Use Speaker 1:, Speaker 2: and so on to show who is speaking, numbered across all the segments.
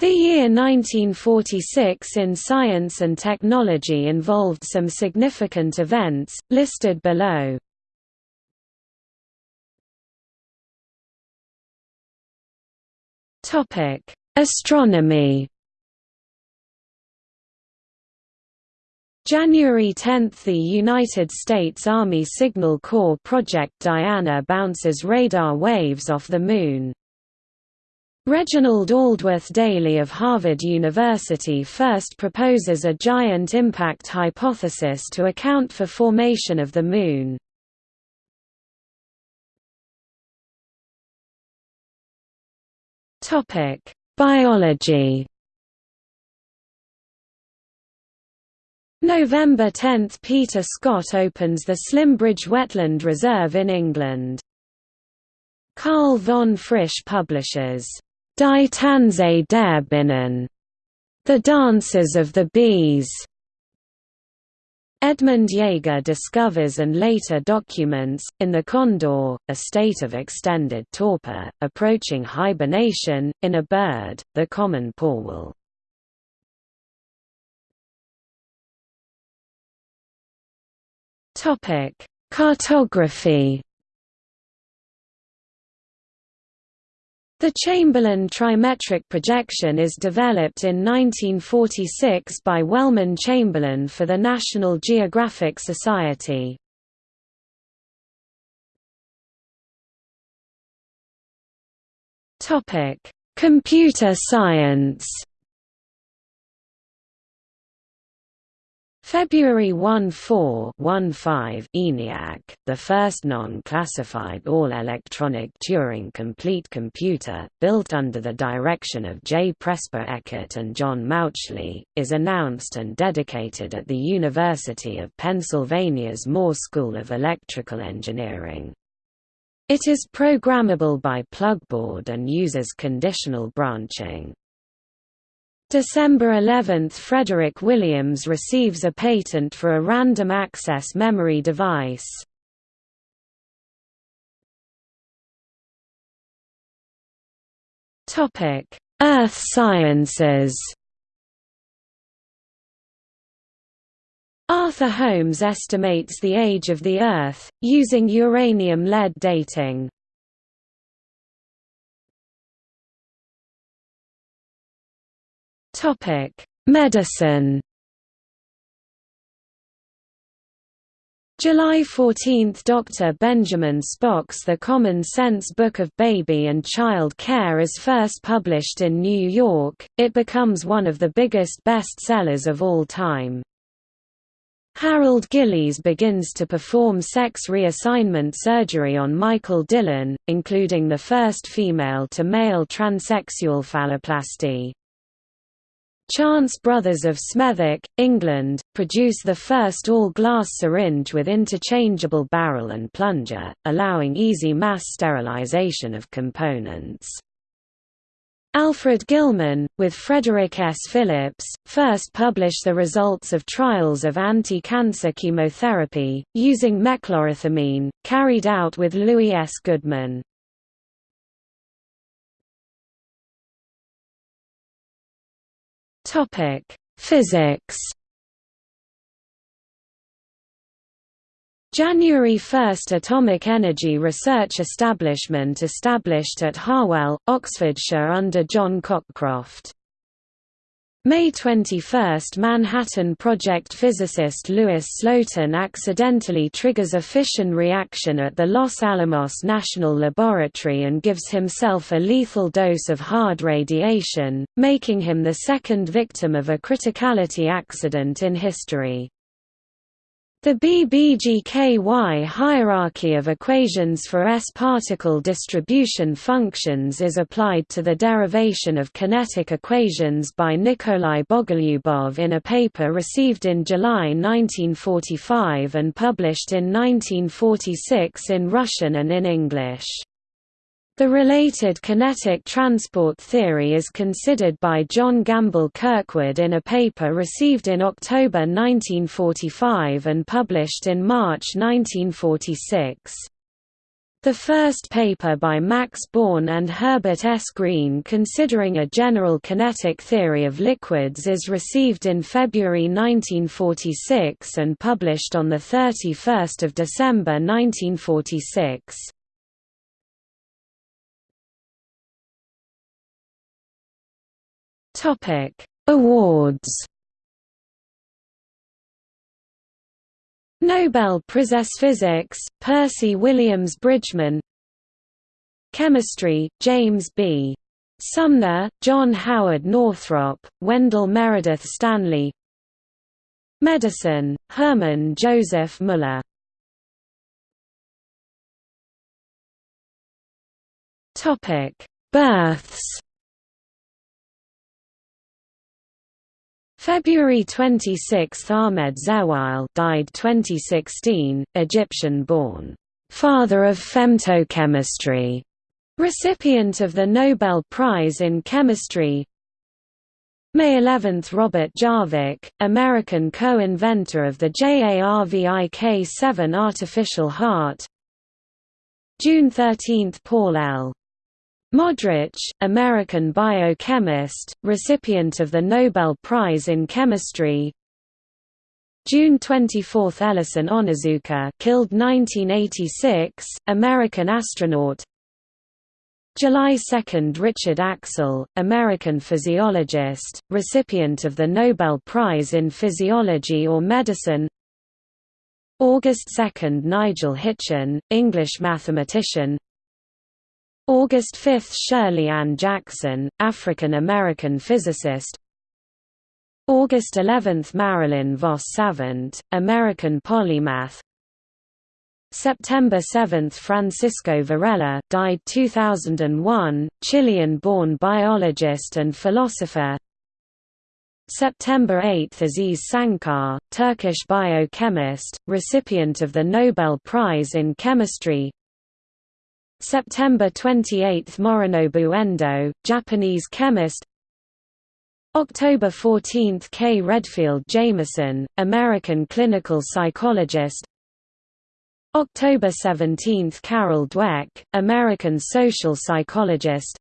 Speaker 1: The year 1946 in science and technology involved some significant events, listed below. Astronomy January 10 – The United States Army Signal Corps Project Diana bounces radar waves off the Moon. Reginald Aldworth Daly of Harvard University first proposes a giant impact hypothesis to account for formation of the Moon. Biology November 10 – Peter Scott opens the Slimbridge Wetland Reserve in England. Carl von Frisch publishes, Die Tanze der The Dances of the Bees. Edmund Jaeger discovers and later documents, in the condor, a state of extended torpor, approaching hibernation, in a bird, the common. Topic: Cartography. The Chamberlain trimetric projection is developed in 1946 by Wellman Chamberlain for the National Geographic Society. Computer science. February 1–4 ENIAC, the first non-classified all-electronic Turing-complete computer, built under the direction of J. Presper Eckert and John Mauchly, is announced and dedicated at the University of Pennsylvania's Moore School of Electrical Engineering. It is programmable by plugboard and uses conditional branching. December 11 – Frederick Williams receives a patent for a random access memory device. Earth sciences Arthur Holmes estimates the age of the Earth, using uranium-lead dating. Topic: Medicine. July 14 – Dr. Benjamin Spock's The Common Sense Book of Baby and Child Care is first published in New York, it becomes one of the biggest bestsellers of all time. Harold Gillies begins to perform sex reassignment surgery on Michael Dillon, including the first female-to-male transsexual phalloplasty. Chance Brothers of Smethwick, England, produce the first all-glass syringe with interchangeable barrel and plunger, allowing easy mass sterilization of components. Alfred Gilman, with Frederick S. Phillips, first published the results of trials of anti-cancer chemotherapy, using mechlorethamine, carried out with Louis S. Goodman. Topic: Physics. January 1 – Atomic Energy Research Establishment established at Harwell, Oxfordshire under John Cockcroft. May 21 – Manhattan Project physicist Louis Slotin accidentally triggers a fission reaction at the Los Alamos National Laboratory and gives himself a lethal dose of hard radiation, making him the second victim of a criticality accident in history. The BBGKY hierarchy of equations for S-particle distribution functions is applied to the derivation of kinetic equations by Nikolai Bogolyubov in a paper received in July 1945 and published in 1946 in Russian and in English. The related kinetic transport theory is considered by John Gamble Kirkwood in a paper received in October 1945 and published in March 1946. The first paper by Max Born and Herbert S. Green considering a general kinetic theory of liquids is received in February 1946 and published on 31 December 1946. Awards Nobel Prize Physics, Percy Williams Bridgman Chemistry, James B. Sumner, John Howard Northrop, Wendell Meredith Stanley Medicine, Hermann Joseph Müller Births February 26 Ahmed Zewail died 2016, Egyptian-born, "'Father of Femtochemistry", recipient of the Nobel Prize in Chemistry. May 11 – Robert Jarvik, American co-inventor of the JARVIK-7 artificial heart. June 13 – Paul L. Modrich, American biochemist, recipient of the Nobel Prize in Chemistry. June 24 – Ellison Onizuka killed 1986, American astronaut. July 2 – Richard Axel, American physiologist, recipient of the Nobel Prize in Physiology or Medicine. August 2 – Nigel Hitchin, English mathematician August 5 – Shirley Ann Jackson, African-American physicist. August 11 – Marilyn Vos Savant, American polymath. September 7 – Francisco Varela died 2001, Chilean-born biologist and philosopher. September 8 – Aziz Sancar, Turkish biochemist, recipient of the Nobel Prize in Chemistry September 28 – Morinobu Endo, Japanese chemist. October 14 – Kay Redfield Jamison, American clinical psychologist. October 17 – Carol Dweck, American social psychologist.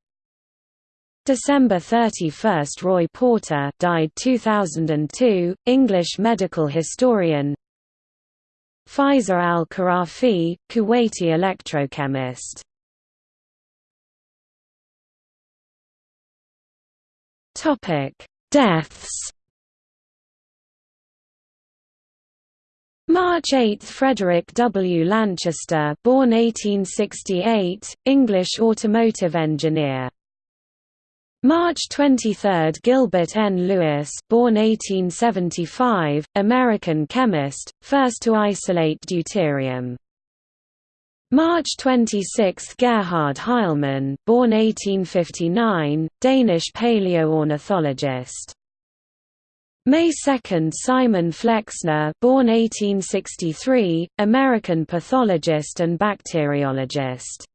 Speaker 1: December 31 – Roy Porter died 2002, English medical historian. Faiza al-Kharafi, Kuwaiti electrochemist Deaths. March 8 – Frederick W. Lanchester born 1868, English automotive engineer. March 23 – Gilbert N. Lewis born 1875, American chemist, first to isolate deuterium. March 26 – Gerhard Heilmann born 1859, Danish paleoornithologist. May 2 – Simon Flexner born 1863, American pathologist and bacteriologist.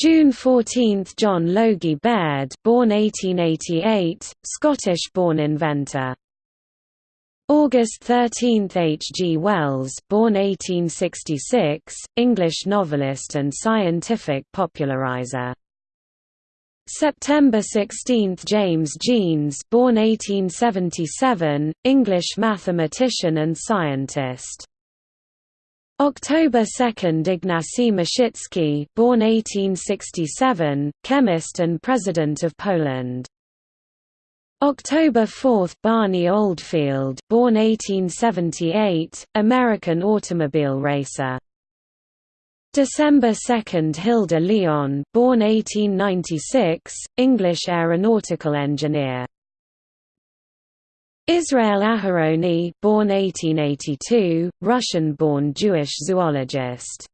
Speaker 1: June 14 – John Logie Baird born 1888, Scottish-born inventor. August 13 – H. G. Wells born 1866, English novelist and scientific popularizer. September 16 – James Jeans born 1877, English mathematician and scientist. October 2 – Ignacy Mościcki born 1867, chemist and President of Poland. October 4 – Barney Oldfield born 1878, American automobile racer. December 2 – Hilda Lyon born 1896, English aeronautical engineer. Israel Aharoni born 1882, Russian-born Jewish zoologist